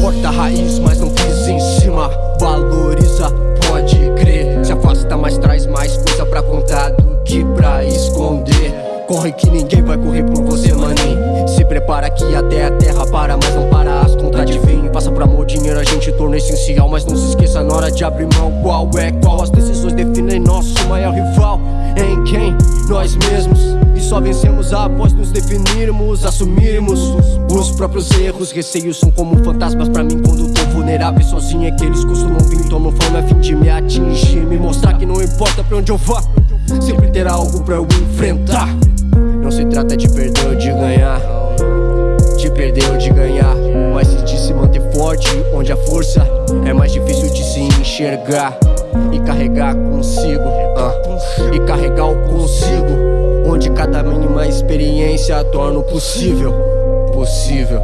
Corta a raiz, mas não pisa em cima. Valoriza, pode crer. Se afasta, mas traz mais coisa pra contar Do que pra esconder. Corre que ninguém vai correr por você, maninho. Se prepara que até a terra para Mas não para as contas de Passa por amor, dinheiro a gente torna essencial. Mas não se esqueça na hora de abrir mão Qual é qual, as decisões definem nosso maior rival. Em quem? Nós mesmos só vencemos após nos definirmos Assumirmos os próprios erros. Receios são como fantasmas pra mim quando tô vulnerável. Sozinho é que eles costumam vir Tomam fama a fim de me atingir. Me mostrar que não importa pra onde eu vá Sempre terá algo pra eu enfrentar. Não se trata de perder ou de ganhar De perder ou de ganhar Mas de se manter forte Onde a força é mais difícil de se enxergar. E carregar consigo uh, E carregar o consigo Onde cada mínima experiência torna o possível. Possível